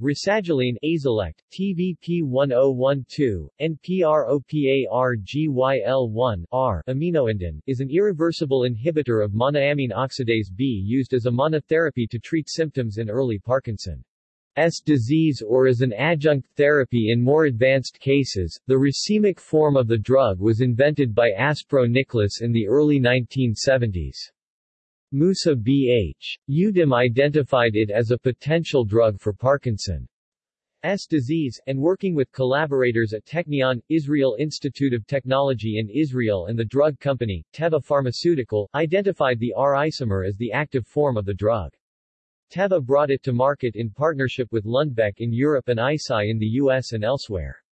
Rasagiline Azilect, TVP1012, NPROPARGYL1 R aminoindan, is an irreversible inhibitor of monoamine oxidase B used as a monotherapy to treat symptoms in early Parkinson's disease or as an adjunct therapy in more advanced cases. The racemic form of the drug was invented by Aspro Nicholas in the early 1970s. Musa B.H. Youdim identified it as a potential drug for Parkinson's disease, and working with collaborators at Technion, Israel Institute of Technology in Israel and the drug company, Teva Pharmaceutical, identified the R isomer as the active form of the drug. Teva brought it to market in partnership with Lundbeck in Europe and Eisai in the US and elsewhere.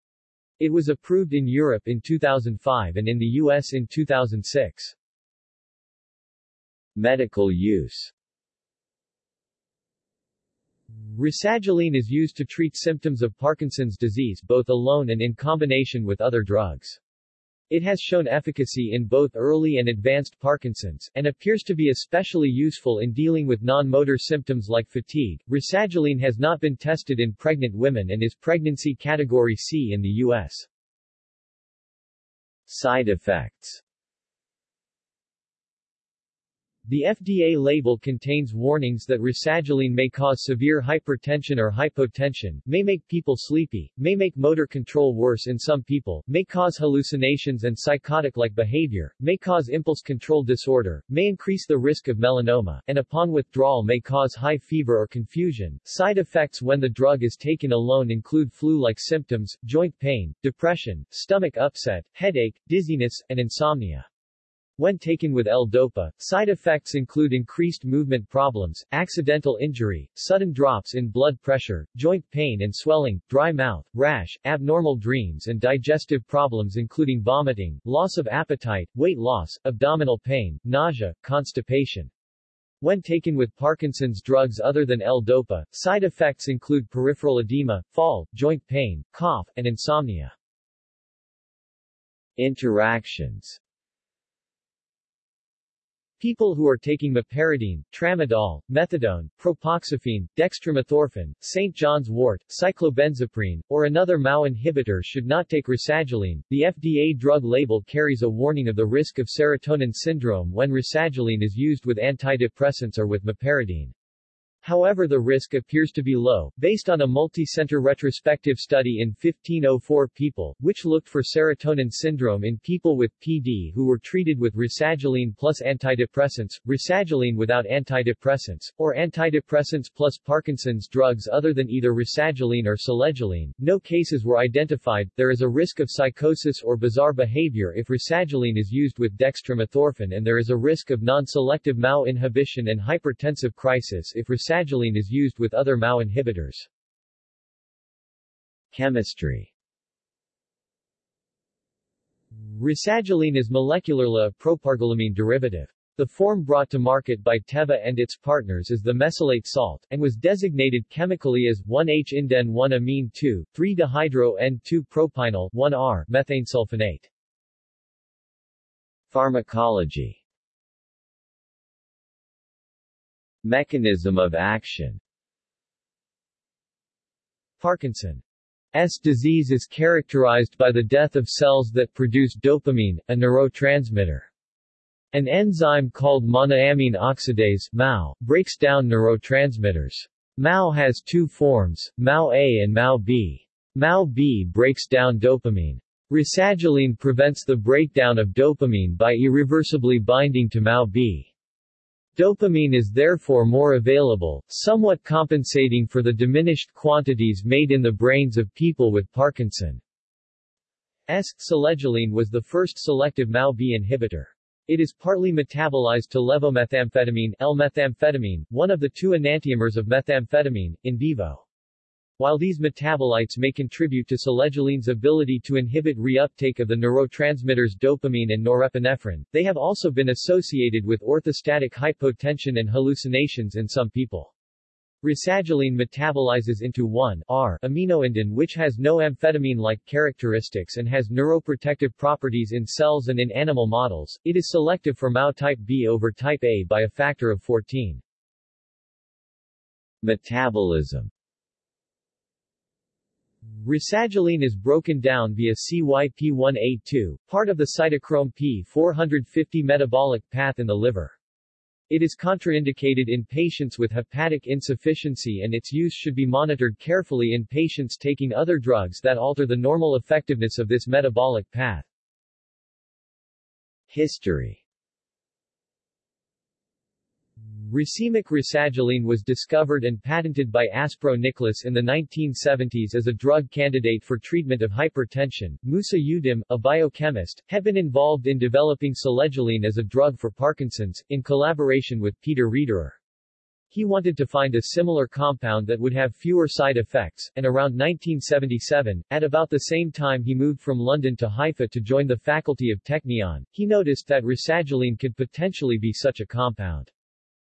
It was approved in Europe in 2005 and in the US in 2006. Medical use Rasagiline is used to treat symptoms of Parkinson's disease both alone and in combination with other drugs. It has shown efficacy in both early and advanced Parkinson's, and appears to be especially useful in dealing with non-motor symptoms like fatigue. Rasagiline has not been tested in pregnant women and is pregnancy category C in the U.S. Side effects the FDA label contains warnings that rasagiline may cause severe hypertension or hypotension, may make people sleepy, may make motor control worse in some people, may cause hallucinations and psychotic-like behavior, may cause impulse control disorder, may increase the risk of melanoma, and upon withdrawal may cause high fever or confusion. Side effects when the drug is taken alone include flu-like symptoms, joint pain, depression, stomach upset, headache, dizziness, and insomnia. When taken with L-DOPA, side effects include increased movement problems, accidental injury, sudden drops in blood pressure, joint pain and swelling, dry mouth, rash, abnormal dreams and digestive problems including vomiting, loss of appetite, weight loss, abdominal pain, nausea, constipation. When taken with Parkinson's drugs other than L-DOPA, side effects include peripheral edema, fall, joint pain, cough, and insomnia. Interactions People who are taking meperidine, tramadol, methadone, propoxyphene, dextromethorphan, St. John's wort, cyclobenzaprine, or another MAO inhibitor should not take rasagiline. The FDA drug label carries a warning of the risk of serotonin syndrome when rasagiline is used with antidepressants or with meperidine. However the risk appears to be low, based on a multi-center retrospective study in 1504 people, which looked for serotonin syndrome in people with PD who were treated with rasagiline plus antidepressants, rasagiline without antidepressants, or antidepressants plus Parkinson's drugs other than either rasagiline or selegiline. No cases were identified. There is a risk of psychosis or bizarre behavior if rasagiline is used with dextromethorphan and there is a risk of non-selective MAO inhibition and hypertensive crisis if rasagiline rasagiline is used with other MAO inhibitors. Chemistry Rasagiline is molecularly a propargylamine derivative. The form brought to market by Teva and its partners is the mesylate salt, and was designated chemically as 1H-inden-1-amine 2, 3-dihydro-N2-propynyl 1R methane sulfonate. Pharmacology Mechanism of action Parkinson's disease is characterized by the death of cells that produce dopamine, a neurotransmitter. An enzyme called monoamine oxidase MAO, breaks down neurotransmitters. MAO has two forms, MAO-A and MAO-B. MAO-B breaks down dopamine. Rasagiline prevents the breakdown of dopamine by irreversibly binding to MAO-B. Dopamine is therefore more available, somewhat compensating for the diminished quantities made in the brains of people with Parkinson's. Selegiline was the first selective MAO-B inhibitor. It is partly metabolized to levomethamphetamine L-methamphetamine, one of the two enantiomers of methamphetamine, in vivo. While these metabolites may contribute to selegiline's ability to inhibit reuptake of the neurotransmitters dopamine and norepinephrine, they have also been associated with orthostatic hypotension and hallucinations in some people. Rasagiline metabolizes into 1-R aminoindan which has no amphetamine-like characteristics and has neuroprotective properties in cells and in animal models. It is selective for MAO type B over type A by a factor of 14. Metabolism Rasagiline is broken down via CYP1A2, part of the cytochrome P450 metabolic path in the liver. It is contraindicated in patients with hepatic insufficiency and its use should be monitored carefully in patients taking other drugs that alter the normal effectiveness of this metabolic path. History Racemic rasagiline was discovered and patented by Aspro Nicholas in the 1970s as a drug candidate for treatment of hypertension. Musa Youdim, a biochemist, had been involved in developing selegiline as a drug for Parkinson's, in collaboration with Peter Riederer. He wanted to find a similar compound that would have fewer side effects, and around 1977, at about the same time he moved from London to Haifa to join the faculty of Technion, he noticed that rasagiline could potentially be such a compound.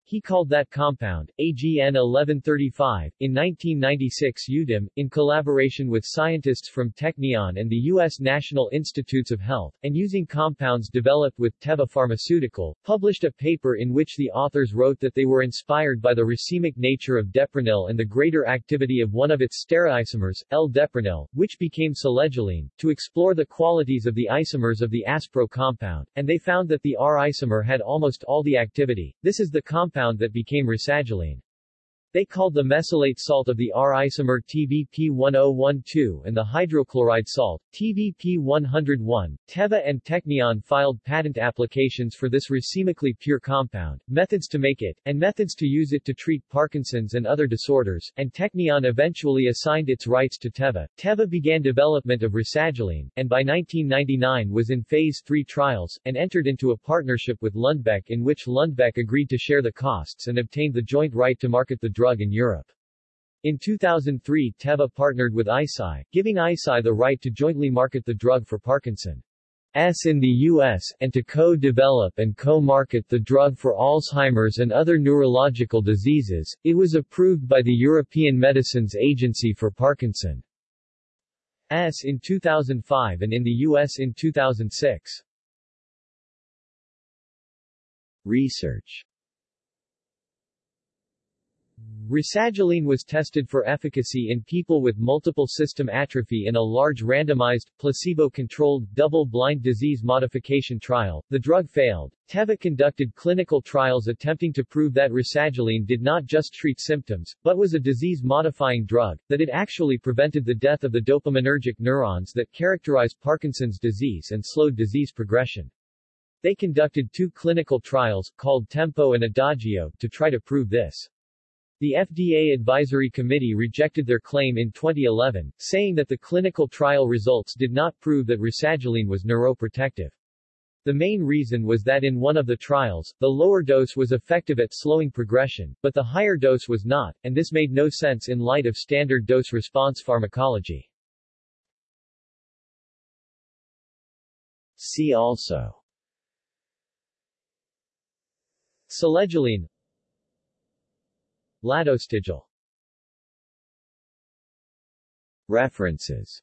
He called that compound, AGN 1135. In 1996 Youdim, in collaboration with scientists from Technion and the U.S. National Institutes of Health, and using compounds developed with Teva Pharmaceutical, published a paper in which the authors wrote that they were inspired by the racemic nature of deprenyl and the greater activity of one of its stereoisomers, L-deprenyl, which became selegiline, to explore the qualities of the isomers of the Aspro compound, and they found that the R isomer had almost all the activity. This is the compound compound that became rasagiline. They called the mesylate salt of the R-isomer TVP1012 and the hydrochloride salt, TVP101. Teva and Technion filed patent applications for this racemically pure compound, methods to make it, and methods to use it to treat Parkinson's and other disorders, and Technion eventually assigned its rights to Teva. Teva began development of rasagiline, and by 1999 was in phase 3 trials, and entered into a partnership with Lundbeck in which Lundbeck agreed to share the costs and obtained the joint right to market the drug in Europe. In 2003 Teva partnered with Eisai, giving Eisai the right to jointly market the drug for Parkinson's in the U.S., and to co-develop and co-market the drug for Alzheimer's and other neurological diseases. It was approved by the European Medicines Agency for Parkinson's in 2005 and in the U.S. in 2006. Research Rasagiline was tested for efficacy in people with multiple system atrophy in a large randomized, placebo-controlled, double-blind disease modification trial. The drug failed. Teva conducted clinical trials attempting to prove that rasagiline did not just treat symptoms, but was a disease-modifying drug, that it actually prevented the death of the dopaminergic neurons that characterize Parkinson's disease and slowed disease progression. They conducted two clinical trials, called Tempo and Adagio, to try to prove this. The FDA Advisory Committee rejected their claim in 2011, saying that the clinical trial results did not prove that rasagiline was neuroprotective. The main reason was that in one of the trials, the lower dose was effective at slowing progression, but the higher dose was not, and this made no sense in light of standard dose-response pharmacology. See also Selegiline Ladostigil References